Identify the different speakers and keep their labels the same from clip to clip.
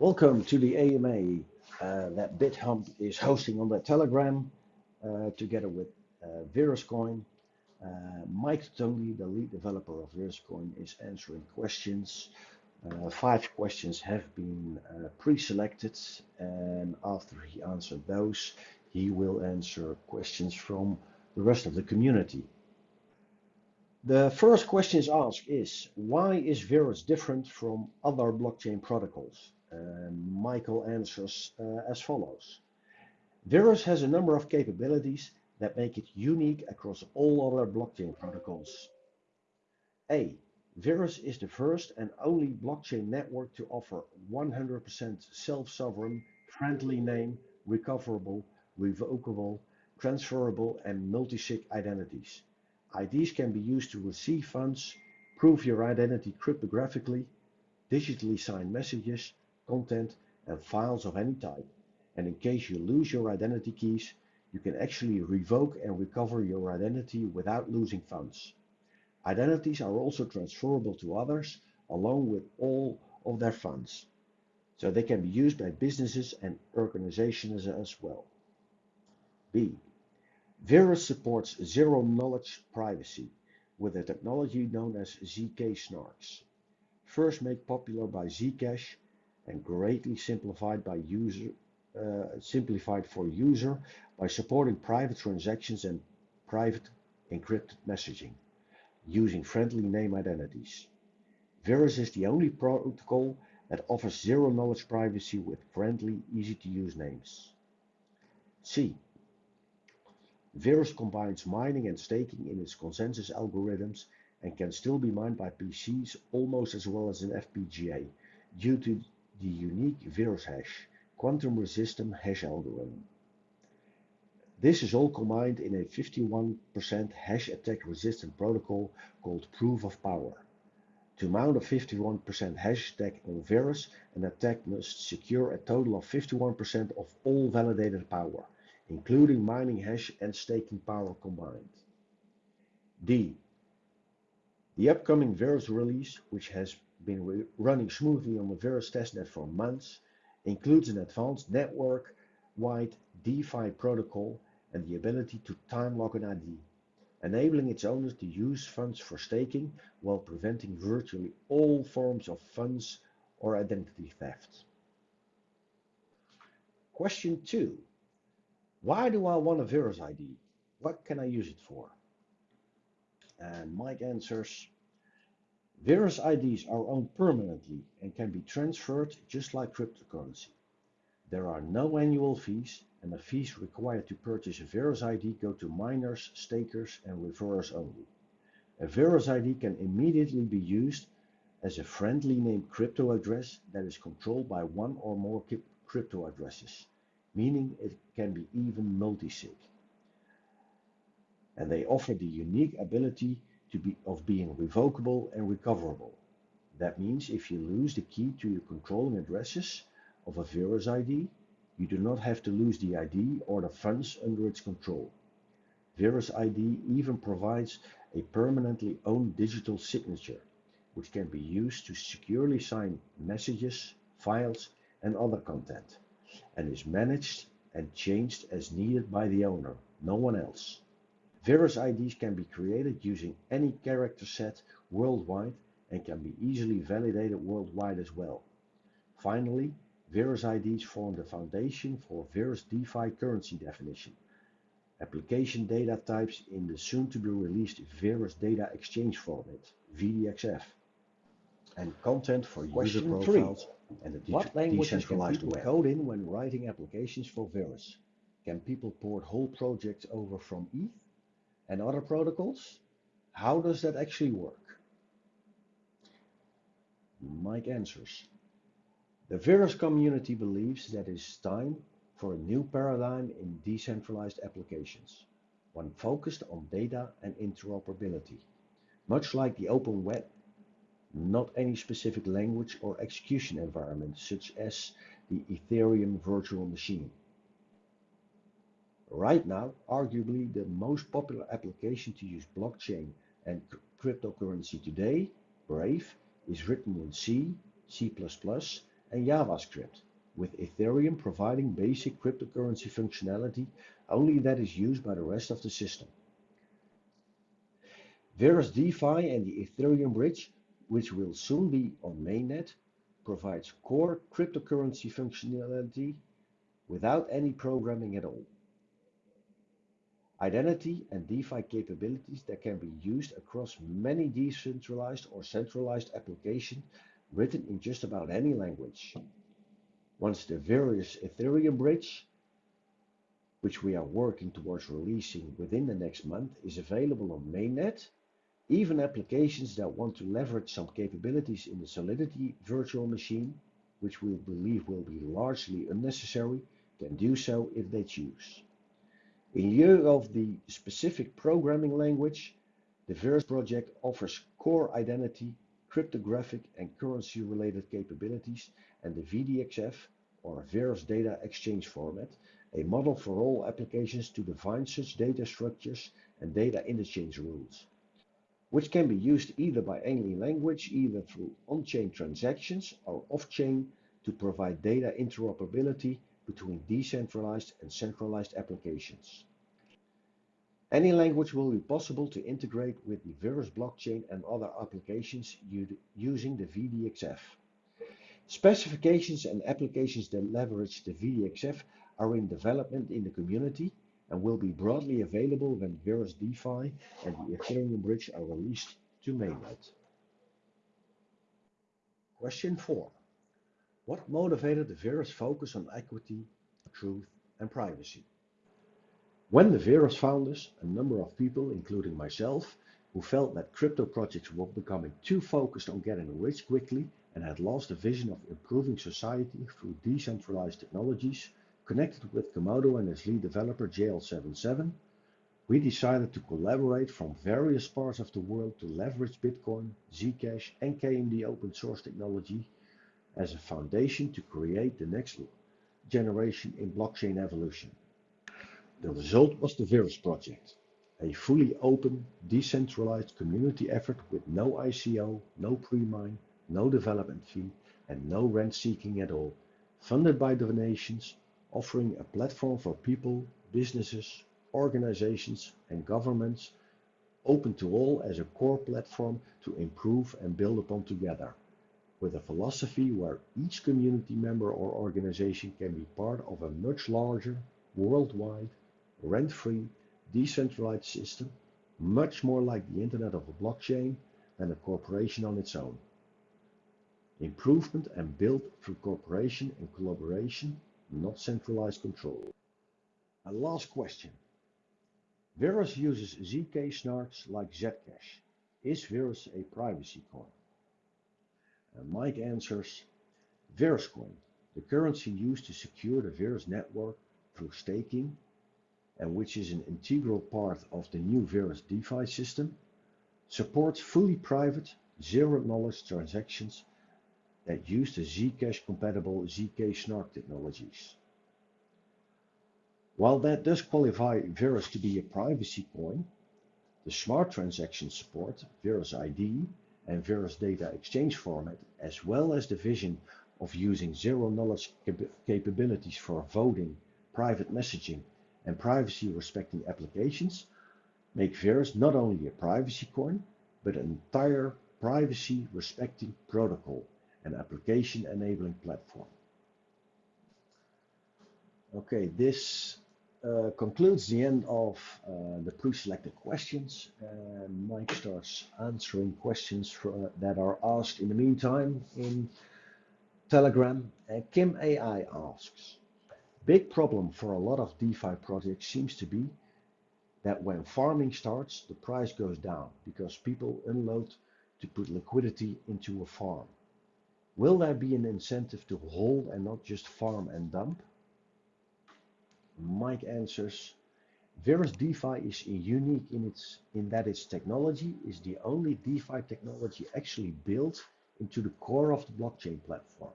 Speaker 1: Welcome to the AMA uh, that Bithumb is hosting on their Telegram uh, together with uh, Veruscoin. Uh, Mike Toutonghi, the lead developer of Veruscoin, is answering questions. Uh, five questions have been uh, pre-selected and after he answered those, he will answer questions from the rest of the community. The first question is asked is, why is Verus different from other blockchain protocols? And Michael answers uh, as follows. Verus has a number of capabilities that make it unique across all other blockchain protocols. A. Verus is the first and only blockchain network to offer 100% self-sovereign, friendly name, recoverable, revocable, transferable and multi-sig identities. IDs can be used to receive funds, prove your identity cryptographically, digitally sign messages, content and files of any type. And in case you lose your identity keys, you can actually revoke and recover your identity without losing funds. Identities are also transferable to others along with all of their funds. So they can be used by businesses and organizations as well. B. Verus supports zero knowledge privacy with a technology known as ZK snarks. First made popular by Zcash and greatly simplified by user uh, simplified for user by supporting private transactions and private encrypted messaging using friendly name identities. Verus is the only protocol that offers zero knowledge privacy with friendly, easy to use names. C. Verus combines mining and staking in its consensus algorithms and can still be mined by PCs almost as well as an FPGA due to the unique Verus hash, quantum resistant hash algorithm. This is all combined in a 51% hash attack resistant protocol called proof of power. To mount a 51% hash attack on Verus, an attack must secure a total of 51% of all validated power including mining hash and staking power combined. D. The upcoming Verus release, which has been running smoothly on the Verus testnet for months, includes an advanced network-wide DeFi protocol and the ability to time lock an ID, enabling its owners to use funds for staking while preventing virtually all forms of funds or identity theft. Question 2. Why do I want a Verus ID? What can I use it for? And Mike answers, Verus IDs are owned permanently and can be transferred just like cryptocurrency. There are no annual fees and the fees required to purchase a Verus ID go to miners, stakers and referrers only. A Verus ID can immediately be used as a friendly named crypto address that is controlled by one or more crypto addresses meaning it can be even multi-sig. And they offer the unique ability to be of being revocable and recoverable. That means if you lose the key to your controlling addresses of a Verus ID, you do not have to lose the ID or the funds under its control. Verus ID even provides a permanently owned digital signature, which can be used to securely sign messages, files, and other content and is managed and changed as needed by the owner, no one else. Verus IDs can be created using any character set worldwide and can be easily validated worldwide as well. Finally, Verus IDs form the foundation for Verus DeFi currency definition, application data types in the soon-to-be-released Verus Data Exchange format, VDXF, and content for Question user profiles three. And the what languages can people web. code in when writing applications for Verus? Can people port whole projects over from ETH and other protocols? How does that actually work? Mike answers. The Verus community believes that it is time for a new paradigm in decentralized applications, one focused on data and interoperability. Much like the open web not any specific language or execution environment, such as the Ethereum virtual machine. Right now, arguably the most popular application to use blockchain and cryptocurrency today, Brave, is written in C, C++, and JavaScript, with Ethereum providing basic cryptocurrency functionality only that is used by the rest of the system. Verus DeFi and the Ethereum bridge, which will soon be on mainnet, provides core cryptocurrency functionality without any programming at all. Identity and DeFi capabilities that can be used across many decentralized or centralized applications written in just about any language. Once the Verus Ethereum bridge, which we are working towards releasing within the next month, is available on mainnet, even applications that want to leverage some capabilities in the Solidity virtual machine, which we believe will be largely unnecessary, can do so if they choose. In lieu of the specific programming language, the Verus project offers core identity, cryptographic and currency related capabilities and the VDXF or Verus Data Exchange Format, a model for all applications to define such data structures and data interchange rules which can be used either by any language, either through on-chain transactions or off-chain to provide data interoperability between decentralized and centralized applications. Any language will be possible to integrate with the Verus blockchain and other applications using the VDXF. Specifications and applications that leverage the VDXF are in development in the community and will be broadly available when Verus DeFi and the Ethereum bridge are released to mainnet. Question 4. What motivated the Verus focus on equity, truth and privacy? When the Verus founders, a number of people, including myself, who felt that crypto projects were becoming too focused on getting rich quickly and had lost the vision of improving society through decentralized technologies, Connected with Komodo and its lead developer JL777, we decided to collaborate from various parts of the world to leverage Bitcoin, Zcash and KMD open source technology as a foundation to create the next generation in blockchain evolution. The result was the Verus project, a fully open, decentralized community effort with no ICO, no pre-mine, no development fee and no rent seeking at all, funded by donations offering a platform for people, businesses, organizations and governments open to all as a core platform to improve and build upon together, with a philosophy where each community member or organization can be part of a much larger, worldwide, rent-free, decentralized system, much more like the Internet of a blockchain than a corporation on its own. Improvement and build through cooperation and collaboration not centralized control. A last question. Verus uses ZK snarks like Zcash. Is Verus a privacy coin? And Mike answers, Veruscoin, the currency used to secure the Verus network through staking, and which is an integral part of the new Verus DeFi system, supports fully private, zero-knowledge transactions that use the Zcash compatible ZK Snark technologies. While that does qualify Verus to be a privacy coin, the smart transaction support, Verus ID and Verus data exchange format, as well as the vision of using zero knowledge cap capabilities for voting, private messaging and privacy respecting applications, make Verus not only a privacy coin, but an entire privacy respecting protocol and application enabling platform. Okay, this uh, concludes the end of uh, the pre-selected questions. And Mike starts answering questions for, uh, that are asked in the meantime in Telegram. Kim AI asks, big problem for a lot of DeFi projects seems to be that when farming starts, the price goes down because people unload to put liquidity into a farm. Will there be an incentive to hold and not just farm and dump? Mike answers, Verus DeFi is unique in, its, in that its technology is the only DeFi technology actually built into the core of the blockchain platform.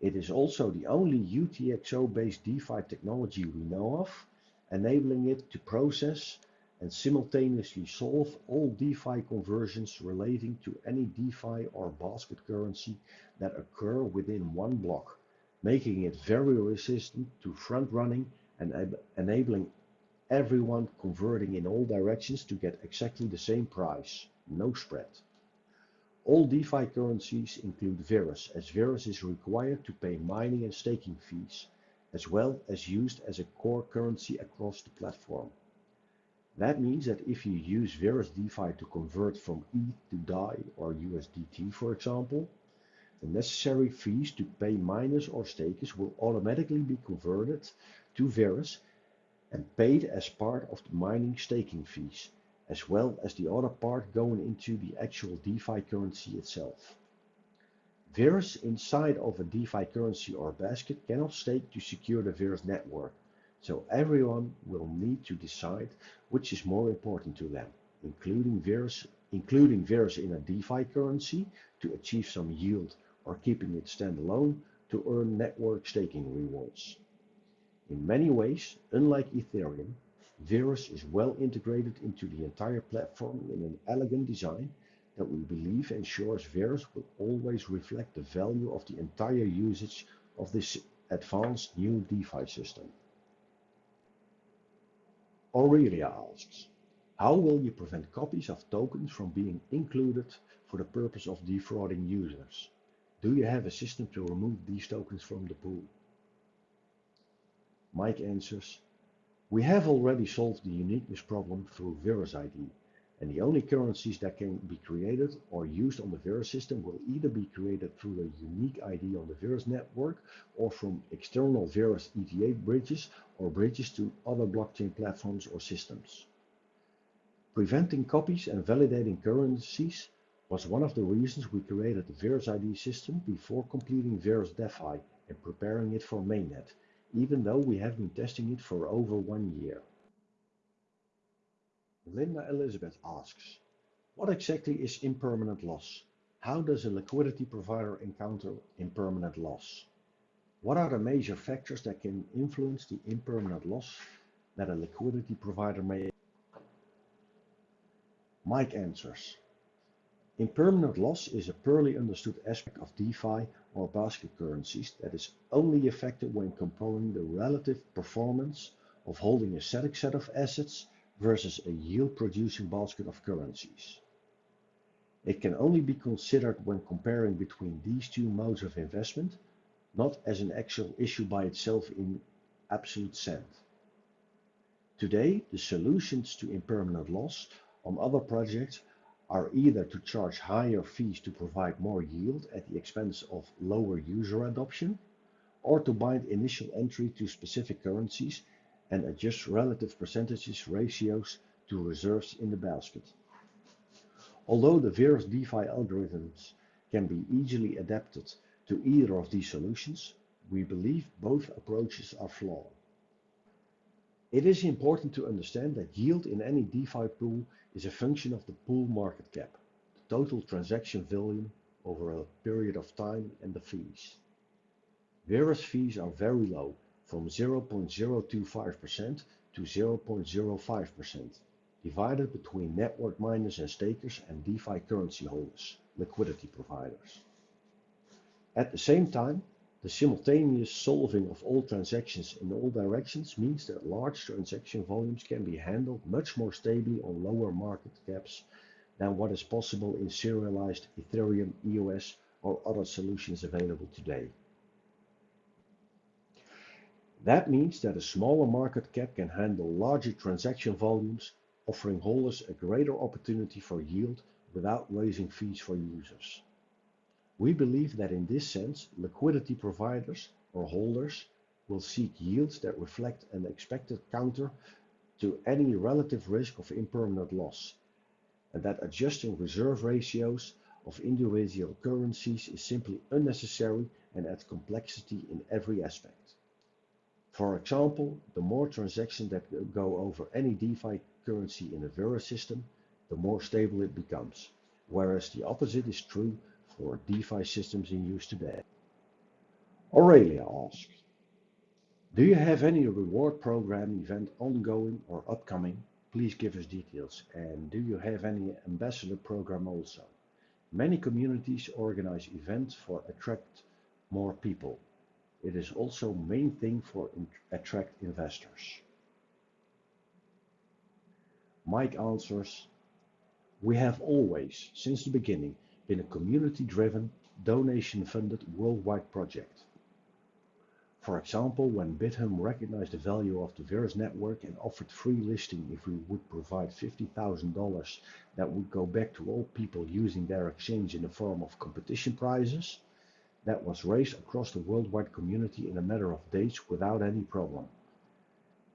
Speaker 1: It is also the only UTXO-based DeFi technology we know of, enabling it to process and simultaneously solve all DeFi conversions relating to any DeFi or basket currency that occur within one block, making it very resistant to front running and enabling everyone converting in all directions to get exactly the same price, no spread. All DeFi currencies include Verus, as Verus is required to pay mining and staking fees, as well as used as a core currency across the platform. That means that if you use Verus DeFi to convert from ETH to DAI or USDT, for example, the necessary fees to pay miners or stakers will automatically be converted to Verus and paid as part of the mining staking fees, as well as the other part going into the actual DeFi currency itself. Verus inside of a DeFi currency or basket cannot stake to secure the Verus network, so everyone will need to decide which is more important to them, including Verus, including Verus in a DeFi currency to achieve some yield or keeping it standalone to earn network staking rewards. In many ways, unlike Ethereum, Verus is well integrated into the entire platform in an elegant design that we believe ensures Verus will always reflect the value of the entire usage of this advanced new DeFi system. Aurelia asks, how will you prevent copies of tokens from being included for the purpose of defrauding users? Do you have a system to remove these tokens from the pool? Mike answers, we have already solved the uniqueness problem through Verus ID, and the only currencies that can be created or used on the Verus system will either be created through a unique ID on the Verus network or from external Verus ETH bridges or bridges to other blockchain platforms or systems. Preventing copies and validating currencies was one of the reasons we created the Verus ID system before completing Verus DeFi and preparing it for mainnet, even though we have been testing it for over one year. Linda Elizabeth asks, what exactly is impermanent loss? How does a liquidity provider encounter impermanent loss? What are the major factors that can influence the impermanent loss that a liquidity provider may? Mike answers. Impermanent loss is a poorly understood aspect of DeFi or basket currencies that is only affected when comparing the relative performance of holding a static set of assets versus a yield-producing basket of currencies. It can only be considered when comparing between these two modes of investment, not as an actual issue by itself in absolute sense. Today, the solutions to impermanent loss on other projects are either to charge higher fees to provide more yield at the expense of lower user adoption, or to bind initial entry to specific currencies and adjust relative percentages ratios to reserves in the basket. Although the Verus DeFi algorithms can be easily adapted to either of these solutions, we believe both approaches are flawed. It is important to understand that yield in any DeFi pool is a function of the pool market cap, the total transaction volume over a period of time, and the fees. Verus fees are very low from 0.025% to 0.05%, divided between network miners and stakers and DeFi currency holders, liquidity providers. At the same time, the simultaneous solving of all transactions in all directions means that large transaction volumes can be handled much more stably on lower market caps than what is possible in serialized Ethereum, EOS, or other solutions available today. That means that a smaller market cap can handle larger transaction volumes, offering holders a greater opportunity for yield without raising fees for users. We believe that in this sense, liquidity providers or holders will seek yields that reflect an expected counter to any relative risk of impermanent loss, and that adjusting reserve ratios of individual currencies is simply unnecessary and adds complexity in every aspect. For example, the more transactions that go over any DeFi currency in a Verus system, the more stable it becomes, whereas the opposite is true for DeFi systems in use today. Aurelia asks, do you have any reward program event ongoing or upcoming please give us details. And do you have any ambassador program also? Many communities organize events for attract more people. It is also main thing for in attract investors. Mike answers, we have always, since the beginning, been a community-driven, donation-funded worldwide project. For example, when Bithumb recognized the value of the Verus network and offered free listing if we would provide $50,000 that would go back to all people using their exchange in the form of competition prizes, that was raised across the worldwide community in a matter of days without any problem.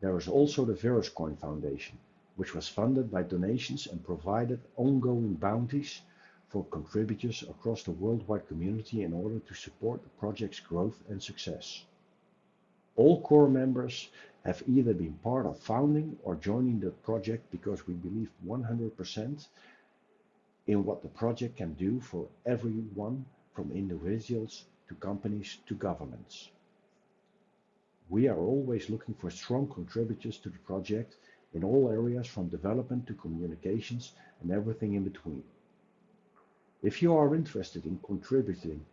Speaker 1: There is also the Veruscoin Foundation, which was funded by donations and provided ongoing bounties for contributors across the worldwide community in order to support the project's growth and success. All core members have either been part of founding or joining the project because we believe 100% in what the project can do for everyone from individuals to companies to governments. We are always looking for strong contributors to the project in all areas from development to communications and everything in between. If you are interested in contributing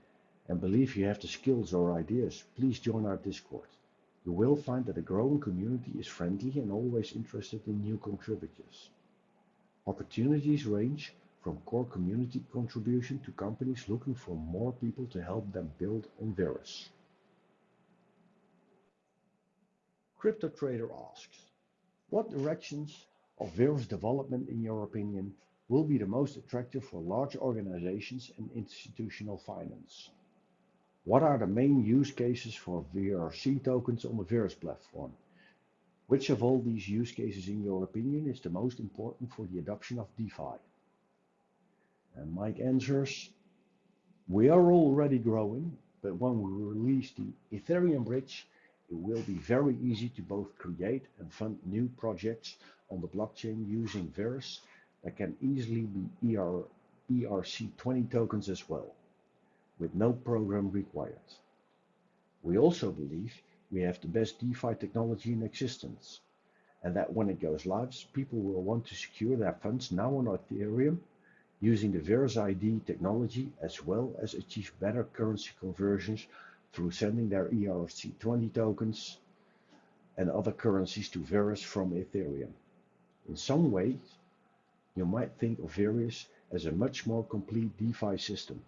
Speaker 1: and believe you have the skills or ideas, please join our Discord. You will find that the growing community is friendly and always interested in new contributors. Opportunities range from core community contribution to companies looking for more people to help them build on Verus. Crypto Trader asks, what directions of Verus development in your opinion will be the most attractive for large organizations and institutional finance? What are the main use cases for VRC tokens on the Verus platform? Which of all these use cases, in your opinion, is the most important for the adoption of DeFi? And Mike answers, we are already growing, but when we release the Ethereum bridge, it will be very easy to both create and fund new projects on the blockchain using Verus that can easily be ER, ERC20 tokens as well with no program required. We also believe we have the best DeFi technology in existence, and that when it goes live, people will want to secure their funds now on Ethereum using the Verus ID technology as well as achieve better currency conversions through sending their ERC20 tokens and other currencies to Verus from Ethereum. In some ways, you might think of Verus as a much more complete DeFi system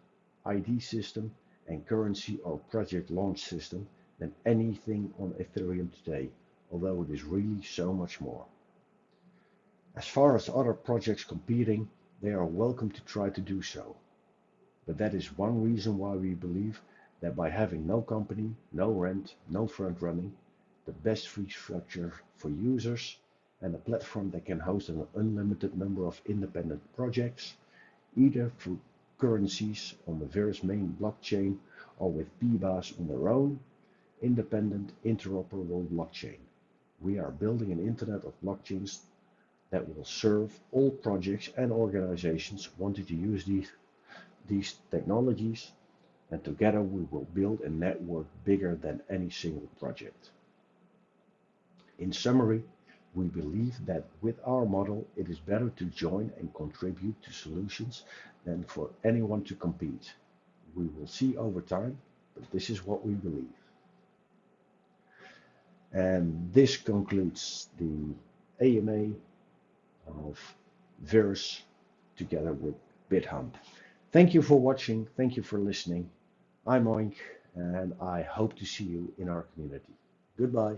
Speaker 1: ID system and currency or project launch system than anything on Ethereum today, although it is really so much more. As far as other projects competing, they are welcome to try to do so. But that is one reason why we believe that by having no company, no rent, no front running, the best free structure for users, and a platform that can host an unlimited number of independent projects, either through currencies on the Verus main blockchain or with PBaaS on their own, independent, interoperable blockchain. We are building an internet of blockchains that will serve all projects and organizations wanting to use these, these technologies and together we will build a network bigger than any single project. In summary, we believe that with our model, it is better to join and contribute to solutions than for anyone to compete. We will see over time, but this is what we believe. And this concludes the AMA of Verus together with Bithumb. Thank you for watching. Thank you for listening. I'm Oink, and I hope to see you in our community. Goodbye.